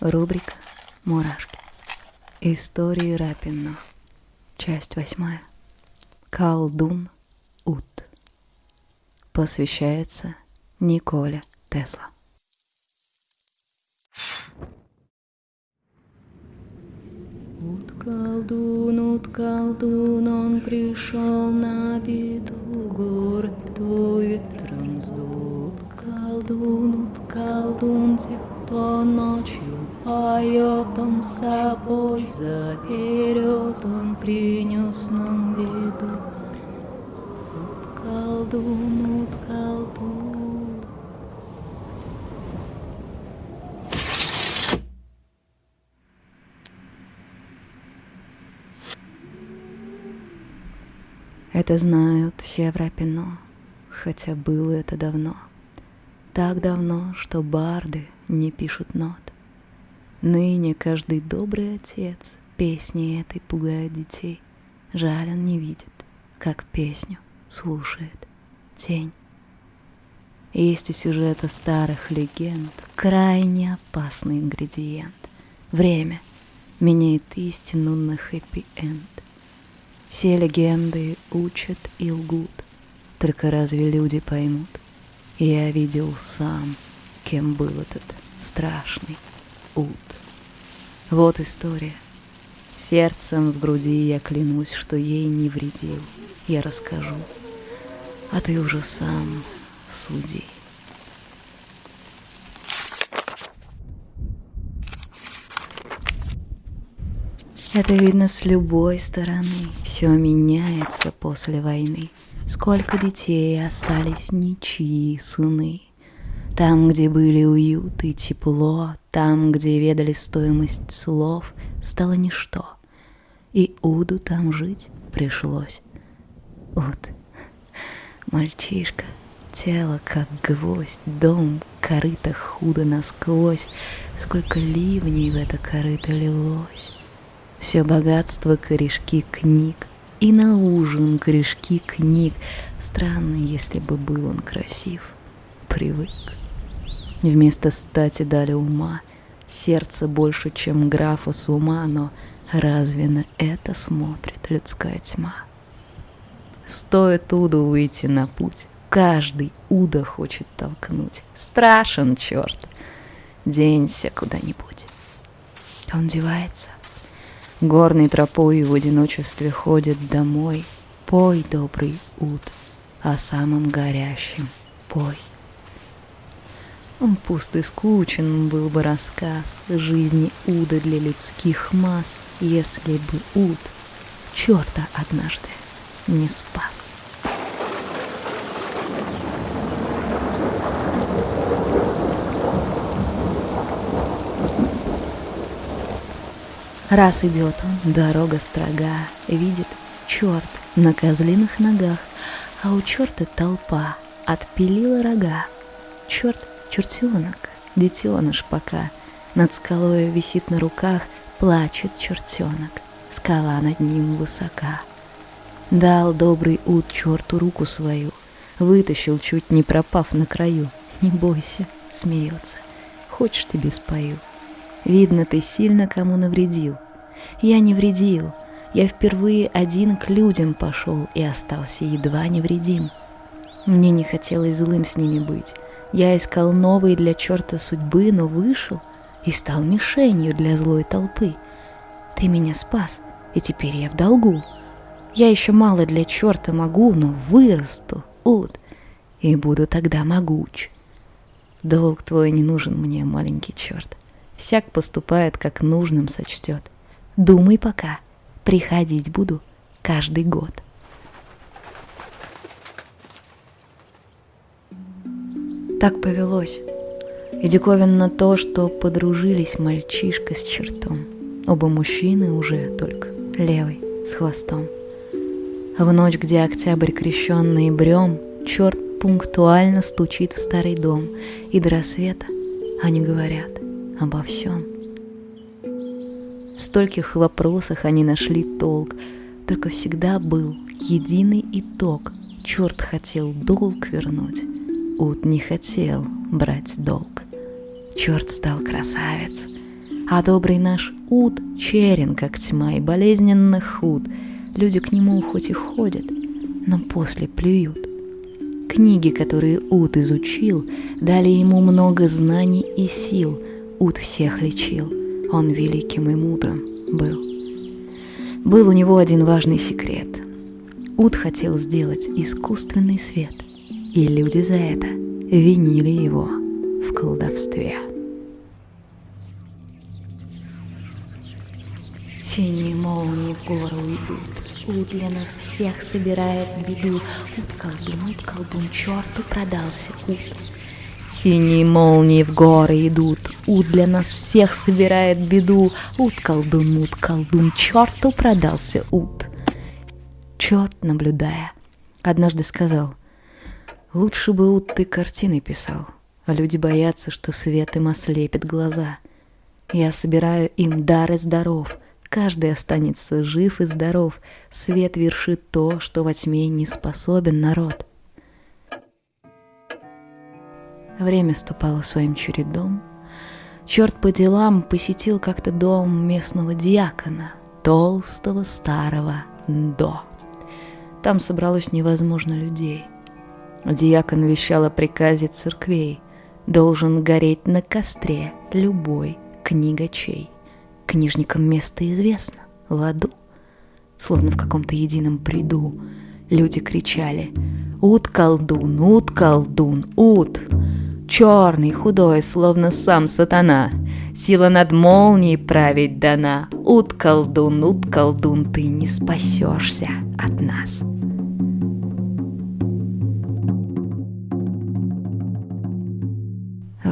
Рубрика «Мурашки». Истории Рапино. Часть восьмая. Колдун Ут. Посвящается Николе Тесла. Ут колдун, ут колдун, он пришел на беду, город твой ветром сдул. Колдун, ут колдун, тех, кто ночью поет, он с собой заберет, он принес нам беду. Ут колдун, ут колдун. Это знают все в Рапино, хотя было это давно. Так давно, что барды не пишут нот. Ныне каждый добрый отец песни этой пугает детей. Жаль, он не видит, как песню слушает тень. Есть у сюжета старых легенд крайне опасный ингредиент. Время меняет истину на хэппи-энд. Все легенды учат и лгут, только разве люди поймут? Я видел сам, кем был этот страшный ут. Вот история. Сердцем в груди я клянусь, что ей не вредил. Я расскажу, а ты уже сам суди. Это видно с любой стороны. Все меняется после войны. Сколько детей остались ничьи сыны. Там, где были уют и тепло, там, где ведали стоимость слов, стало ничто. И Уду там жить пришлось. Уд, мальчишка, тело как гвоздь, дом, корыто худо насквозь, сколько ливней в это корыто лилось. Все богатство корешки книг, и на ужин корешки книг. Странно, если бы был он красив. Привык. Вместо стати дали ума, сердце больше, чем графа с ума, но разве на это смотрит людская тьма? Стоит Уду выйти на путь, каждый Уда хочет толкнуть. Страшен черт, денься куда-нибудь. Он девается, Горной тропой в одиночестве ходит домой. Пой, добрый уд, о самом горящем пой. Пуст и скучен был бы рассказ Жизни Уда для людских масс, Если бы Уд черта однажды не спас. Раз идет он, дорога строга, видит черт на козлиных ногах, а у черта толпа отпилила рога. Черт — чертенок, детеныш пока, над скалой висит на руках, плачет чертенок, скала над ним высока. Дал добрый ут черту руку свою, вытащил, чуть не пропав на краю. Не бойся, смеется, хочешь тебе спою. Видно, ты сильно кому навредил. Я не вредил. Я впервые один к людям пошел и остался едва невредим. Мне не хотелось злым с ними быть. Я искал новые для черта судьбы, но вышел и стал мишенью для злой толпы. Ты меня спас, и теперь я в долгу. Я еще мало для черта могу, но вырасту, ут, и буду тогда могуч. Долг твой не нужен мне, маленький черт. Всяк поступает, как нужным сочтет. Думай пока, приходить буду каждый год. Так повелось. И диковинно то, что подружились мальчишка с чертом. Оба мужчины уже только левый с хвостом. В ночь, где октябрь крещенный брем, черт пунктуально стучит в старый дом, и до рассвета они говорят — обо всем. В стольких вопросах они нашли толк, только всегда был единый итог. Черт хотел долг вернуть, Ут не хотел брать долг. Черт стал красавец, А добрый наш ут черен, как тьма, и болезненно худ. Люди к нему хоть и ходят, но после плюют. Книги, которые Ут изучил, дали ему много знаний и сил. Ут всех лечил, он великим и мудрым был. Был у него один важный секрет. Ут хотел сделать искусственный свет, и люди за это винили его в колдовстве. Синие молнии в гору идут, Ут для нас всех собирает беду. Ут колдун, ут колдун, черту продался Ут. Синие молнии в горы идут, Ут для нас всех собирает беду. Ут колдун, ут колдун, черту продался Ут. Черт, наблюдая, однажды сказал, Лучше бы Ут ты картины писал, а люди боятся, что свет им ослепит глаза. Я собираю им дар и здоров, каждый останется жив и здоров, свет вершит то, что во тьме не способен народ. Время ступало своим чередом. Черт по делам посетил как-то дом местного диакона, толстого старого До. Там собралось невозможно людей. Диакон вещал о приказе церквей. Должен гореть на костре любой книгачей. Книжникам место известно, в аду. Словно в каком-то едином приду люди кричали «Ут колдун, ут колдун, ут!» Черный, худой, словно сам сатана. Сила над молнией править дана. Ут колдун, ут колдун, ты не спасешься от нас.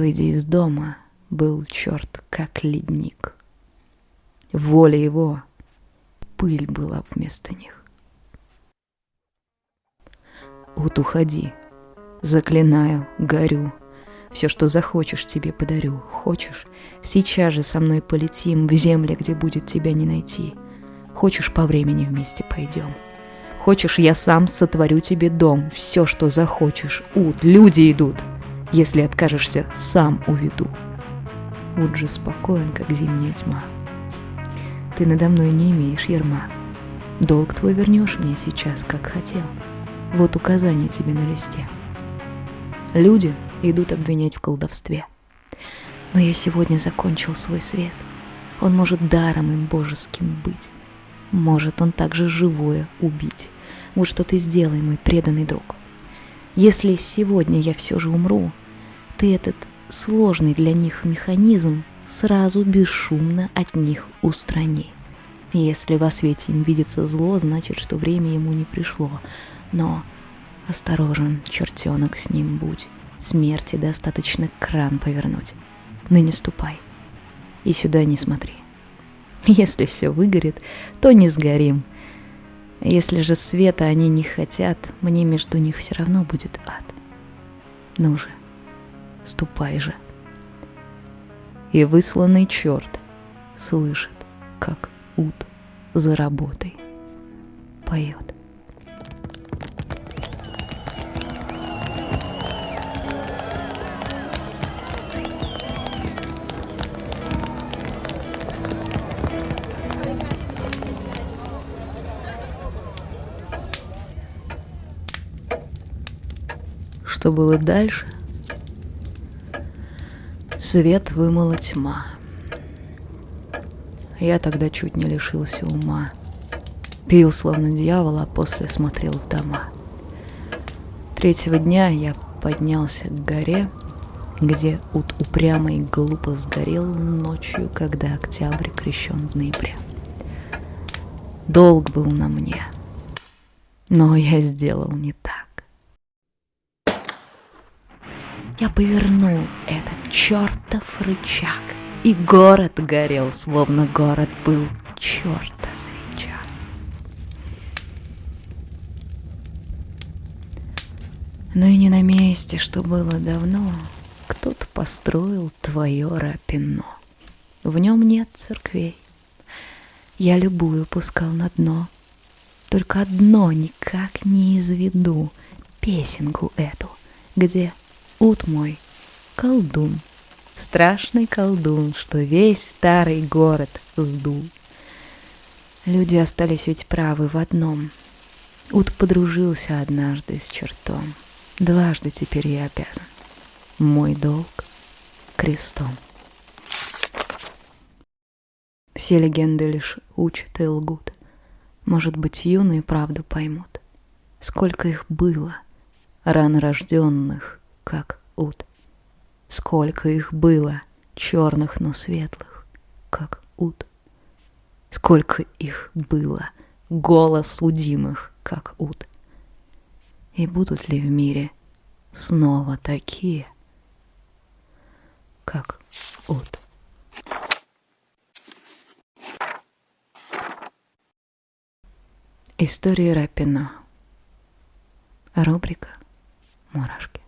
Выйдя из дома, был черт как ледник. Воля его, пыль была вместо них. Ут, уходи, заклинаю, горю, все, что захочешь, тебе подарю. Хочешь? Сейчас же со мной полетим в земли, где будет тебя не найти. Хочешь, по времени вместе пойдем. Хочешь, я сам сотворю тебе дом. Все, что захочешь. Ут, люди идут. Если откажешься, сам уведу. Ут же спокоен, как зимняя тьма. Ты надо мной не имеешь ерма. Долг твой вернешь мне сейчас, как хотел. Вот указание тебе на листе. Люди идут обвинять в колдовстве. Но я сегодня закончил свой свет. Он может даром им божеским быть. Может он также живое убить. Вот что ты сделай, мой преданный друг. Если сегодня я все же умру, ты этот сложный для них механизм сразу бесшумно от них устрани. Если во свете им видится зло, значит, что время ему не пришло. Но осторожен, чертенок, с ним будь. Смерти достаточно кран повернуть. Ныне ступай. И сюда не смотри. Если все выгорит, то не сгорим. Если же света они не хотят, мне между них все равно будет ад. Ну же, ступай же. И высланный черт слышит, как ут за работой поет. Что было дальше? Свет вымыла тьма. Я тогда чуть не лишился ума. Пил словно дьявол, а после смотрел в дома. Третьего дня я поднялся к горе, где ут упрямо и глупо сгорел ночью, когда октябрь крещен в ноябре. Долг был на мне, но я сделал не так. Я повернул этот чертов рычаг, и город горел, словно город был черта свеча. Но и не на месте, что было давно, кто-то построил твое рапино. В нем нет церквей. Я любую пускал на дно. Только одно никак не изведу песенку эту, где ут мой, колдун, страшный колдун, что весь старый город сдул. Люди остались ведь правы в одном. Ут подружился однажды с чертом. Дважды теперь я обязан. Мой долг крестом. Все легенды лишь учат и лгут. Может быть, юные правду поймут. Сколько их было, рано рожденных, как ут. Сколько их было, черных, но светлых, как ут. Сколько их было, голос судимых, как ут. И будут ли в мире снова такие, как ут? История Рапино. Рубрика «Мурашки».